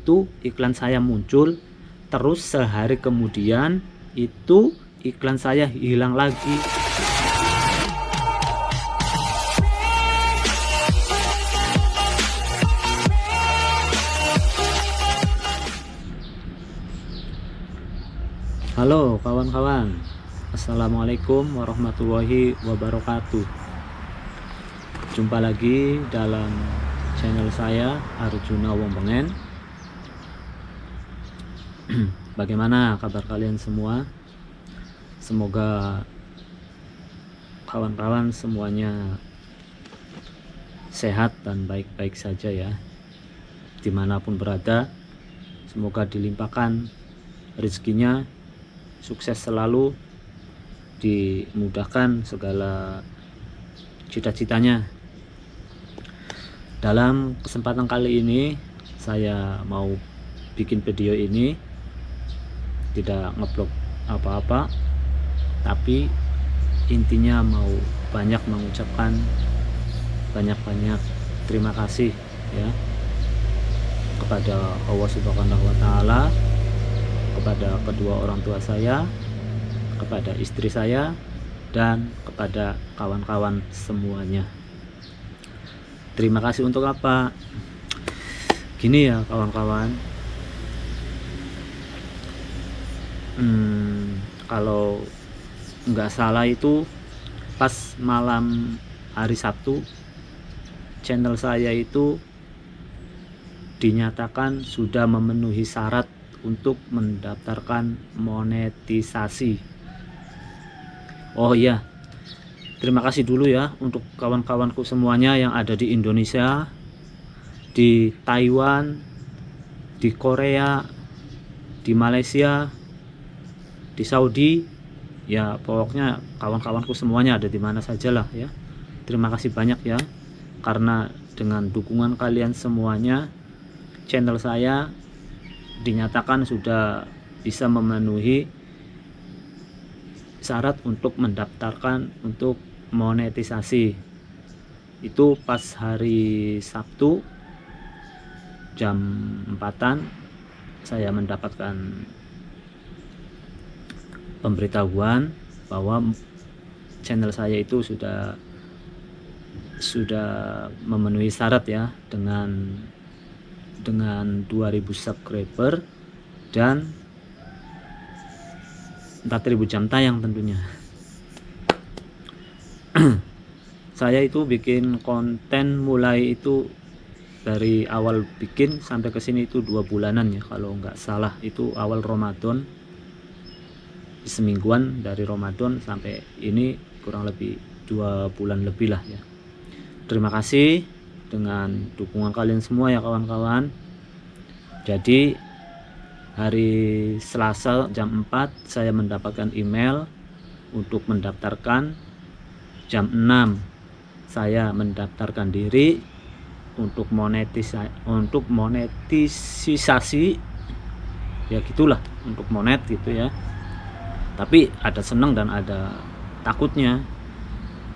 itu iklan saya muncul terus sehari kemudian itu iklan saya hilang lagi. Halo kawan-kawan. Assalamualaikum warahmatullahi wabarakatuh. Jumpa lagi dalam channel saya Arjuna Wong Pengen bagaimana kabar kalian semua? Semoga kawan-kawan semuanya sehat dan baik-baik saja ya di mana pun berada. Semoga dilimpahkan rezekinya sukses selalu dimudahkan segala cita-citanya. Dalam kesempatan kali ini saya mau bikin video ini tidak ngeblok apa-apa. Tapi intinya mau banyak mengucapkan banyak-banyak terima kasih ya kepada Allah Subhanahu wa taala kepada kedua orang tua saya kepada istri saya dan kepada kawan-kawan semuanya. Terima kasih untuk apa? Gini ya kawan-kawan hmm, kalau nggak salah itu pas malam hari Sabtu channel saya itu dinyatakan sudah memenuhi syarat untuk mendaftarkan monetisasi. Oh iya terima kasih dulu ya untuk kawan-kawanku semuanya yang ada di Indonesia di Taiwan di Korea di Malaysia di Saudi ya pokoknya kawan-kawanku semuanya ada di mana saja lah ya. Terima kasih banyak ya karena dengan dukungan kalian semuanya channel saya dinyatakan sudah bisa memenuhi syarat untuk mendaftarkan untuk monetisasi. Itu pas hari Sabtu jam 4 saya mendapatkan pemberitahuan bahwa channel saya itu sudah sudah memenuhi syarat ya dengan dengan 2000 subscriber dan 4000 jam tayang tentunya. Saya itu bikin konten mulai itu dari awal bikin sampai ke sini itu dua bulanan ya kalau nggak salah. Itu awal Ramadan semingguan dari Ramadan sampai ini kurang lebih dua bulan lebih lah ya. Terima kasih dengan dukungan kalian semua ya kawan-kawan. Jadi hari Selasa jam 4 saya mendapatkan email untuk mendaftarkan. Jam 6 saya mendaftarkan diri untuk monetisasi untuk monetisasi. Ya gitulah untuk monet gitu ya tapi ada senang dan ada takutnya.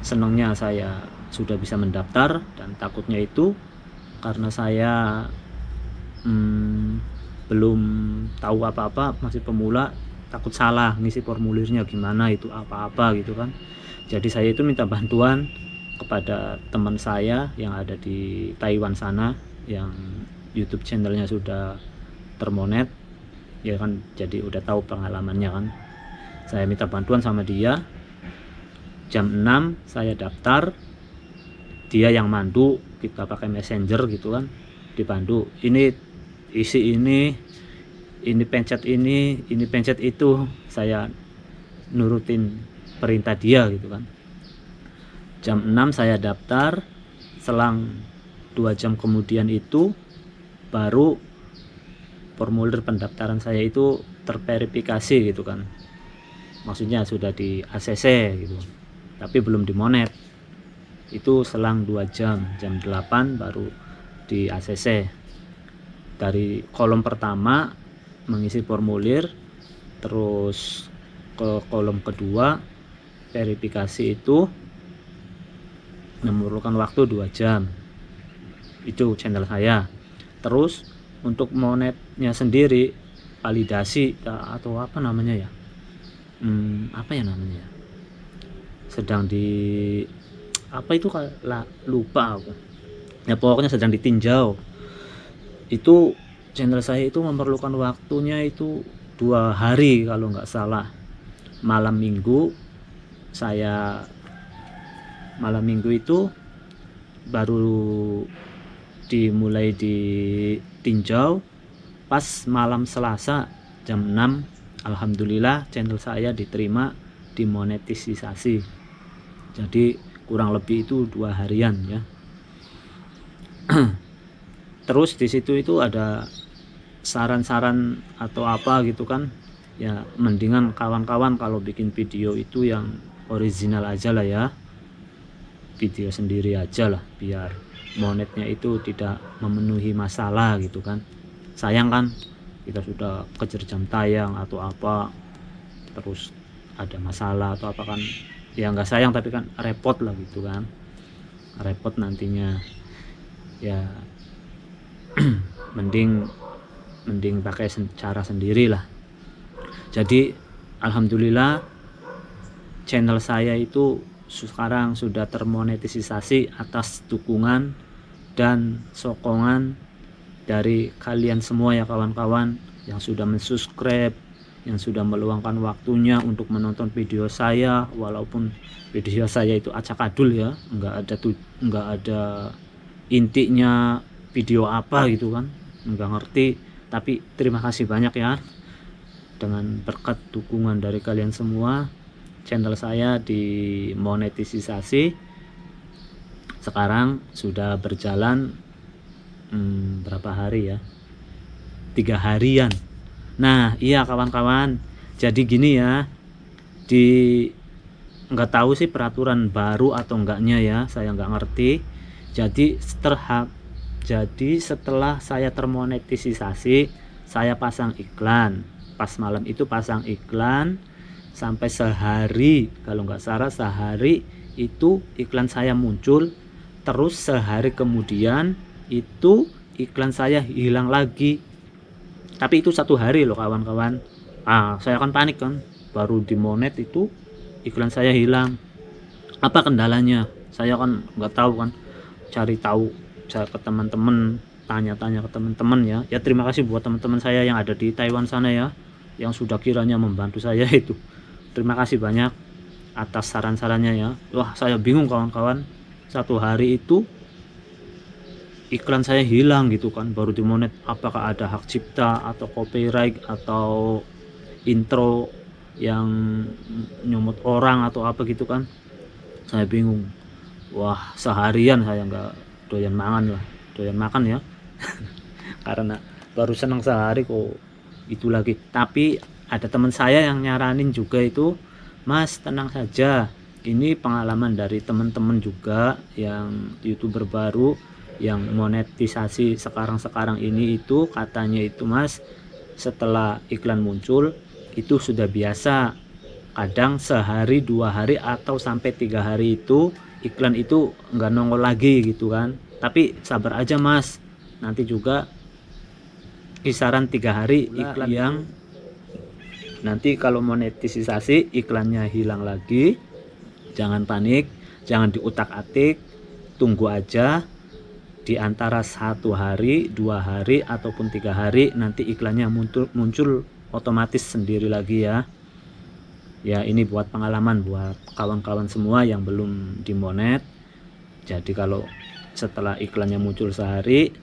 Senangnya saya sudah bisa mendaftar dan takutnya itu karena saya hmm, belum tahu apa-apa masih pemula takut salah ngisi formulirnya gimana itu apa-apa gitu kan. Jadi saya itu minta bantuan kepada teman saya yang ada di Taiwan sana yang YouTube channelnya sudah termonet. Ya kan jadi udah tahu pengalamannya kan saya minta bantuan sama dia. Jam 6 saya daftar. Dia yang mandu kita pakai messenger gitu kan dipandu ini isi ini ini pencet ini ini pencet itu. Saya nurutin perintah dia gitu kan. Jam 6 saya daftar. Selang dua jam kemudian itu baru formulir pendaftaran saya itu terverifikasi gitu kan maksudnya sudah di ACC gitu. Tapi belum dimonet itu selang dua jam jam 8 baru di ACC dari kolom pertama mengisi formulir terus ke kolom kedua verifikasi itu memerlukan waktu dua jam. Itu channel saya. Terus untuk monetnya sendiri validasi atau apa namanya ya hmm, apa ya namanya? Ya sedang di apa itu lah lupa aku. Ya pokoknya sedang ditinjau. Itu channel saya itu memerlukan waktunya itu dua hari kalau nggak salah. Malam minggu saya malam minggu itu baru dimulai ditinjau pas malam Selasa jam 6 Alhamdulillah channel saya diterima dimonetisasi. Jadi kurang lebih itu dua harian ya. Terus di situ itu ada saran-saran atau apa gitu kan. Ya mendingan kawan-kawan kalau bikin video itu yang original aja lah ya. Video sendiri aja lah biar monetnya itu tidak memenuhi masalah gitu kan. Sayang kan kita sudah kejar jam tayang atau apa terus ada masalah atau apa kan ya nggak sayang tapi kan repot lah gitu kan repot nantinya. Ya mending mending pakai cara sendiri lah. Jadi Alhamdulillah channel saya itu sekarang sudah termonetisasi atas dukungan dan sokongan dari kalian semua ya kawan-kawan yang sudah mensubscribe yang sudah meluangkan waktunya untuk menonton video saya walaupun video saya itu acak-adul ya nggak ada tuh nggak ada intinya video apa gitu kan nggak ngerti. Tapi terima kasih banyak ya dengan berkat dukungan dari kalian semua channel saya dimonetisasi. Sekarang sudah berjalan hmm, berapa hari ya? Tiga harian. Nah iya kawan-kawan. Jadi gini ya. Di nggak tahu sih peraturan baru atau enggaknya ya. Saya nggak ngerti. Jadi setelah jadi setelah saya termonetisasi saya pasang iklan. Pas malam itu pasang iklan. Sampai sehari kalau nggak salah sehari itu iklan saya muncul. Terus sehari kemudian itu iklan saya hilang lagi. Tapi itu satu hari loh kawan-kawan. Ah saya kan panik kan. Baru di monet itu iklan saya hilang. Apa kendalanya? Saya kan nggak tahu kan. Cari tahu cari ke teman-teman tanya-tanya ke teman-teman ya. Ya terima kasih buat teman-teman saya yang ada di Taiwan sana ya yang sudah kiranya membantu saya itu. Terima kasih banyak atas saran-sarannya ya. Wah saya bingung kawan-kawan. Satu hari itu iklan saya hilang gitu kan baru di monet. Apakah ada hak cipta atau copyright atau intro yang nyomot orang atau apa gitu kan? Saya bingung. Wah seharian saya nggak doyan mangan lah. Doyan makan ya. Karena baru senang sehari kok itu lagi. Tapi ada teman saya yang nyaranin juga itu mas tenang saja. Ini pengalaman dari teman-teman juga yang youtuber baru yang monetisasi sekarang-sekarang ini itu katanya itu mas setelah iklan muncul itu sudah biasa. Kadang sehari dua hari atau sampai tiga hari itu iklan itu nggak nongol lagi gitu kan. Tapi sabar aja mas. Nanti juga kisaran tiga hari iklan yang nanti kalau monetisasi iklannya hilang lagi jangan panik jangan diutak atik tunggu aja di antara satu hari dua hari ataupun tiga hari nanti iklannya muncul muncul otomatis sendiri lagi ya. Ya ini buat pengalaman buat kawan-kawan semua yang belum dimonet jadi kalau setelah iklannya muncul sehari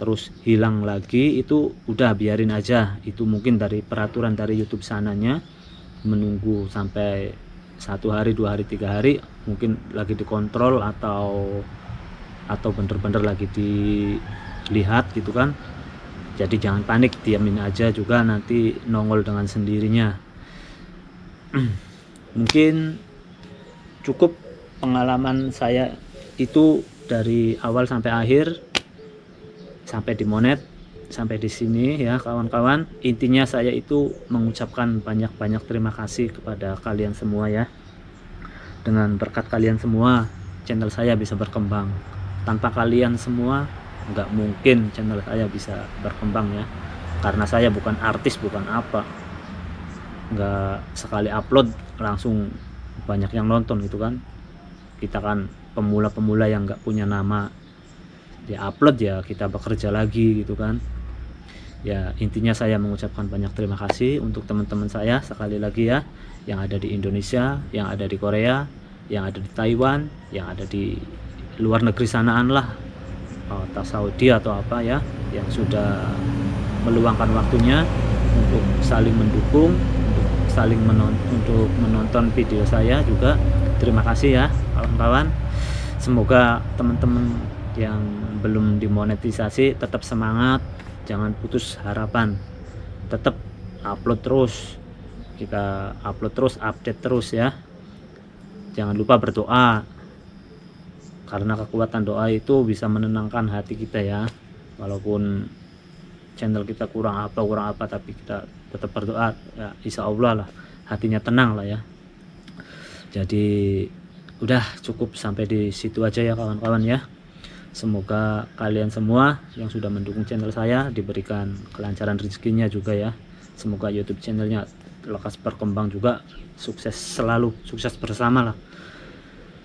terus hilang lagi itu udah biarin aja. Itu mungkin dari peraturan dari YouTube sananya. Menunggu sampai satu hari dua hari tiga hari mungkin lagi dikontrol atau atau bener-bener lagi dilihat gitu kan jadi jangan panik diamin aja juga nanti nongol dengan sendirinya. Mungkin cukup pengalaman saya itu dari awal sampai akhir sampai di monet sampai di sini ya kawan-kawan. Intinya saya itu mengucapkan banyak-banyak terima kasih kepada kalian semua ya. Dengan berkat kalian semua channel saya bisa berkembang tanpa kalian semua nggak mungkin channel saya bisa berkembang ya. Karena saya bukan artis bukan apa. Nggak sekali upload langsung banyak yang nonton gitu kan. Kita kan pemula-pemula yang nggak punya nama di upload ya kita bekerja lagi gitu kan. Ya intinya saya mengucapkan banyak terima kasih untuk teman-teman saya sekali lagi ya yang ada di Indonesia yang ada di Korea yang ada di Taiwan yang ada di luar negeri sanaan lah. Atau Saudi atau apa ya yang sudah meluangkan waktunya untuk saling mendukung untuk saling menonton untuk menonton video saya juga. Terima kasih ya kawan-kawan. Semoga teman-teman yang belum dimonetisasi tetap semangat jangan putus harapan. Tetap upload terus kita upload terus update terus ya. Jangan lupa berdoa karena kekuatan doa itu bisa menenangkan hati kita ya. Walaupun channel kita kurang apa kurang apa tapi kita tetap berdoa ya insya Allah lah hatinya tenang lah ya. Jadi udah cukup sampai di situ aja ya kawan-kawan ya. Semoga kalian semua yang sudah mendukung channel saya diberikan kelancaran rezekinya juga ya. Semoga YouTube channelnya lekas berkembang juga. Sukses selalu sukses bersama lah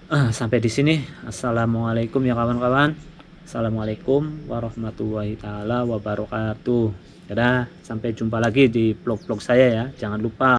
uh, sampai di sini. Assalamualaikum ya kawan-kawan. Assalamualaikum warahmatullahi taala wabarakatuh. Dadah. Sampai jumpa lagi di vlog-vlog saya ya. Jangan lupa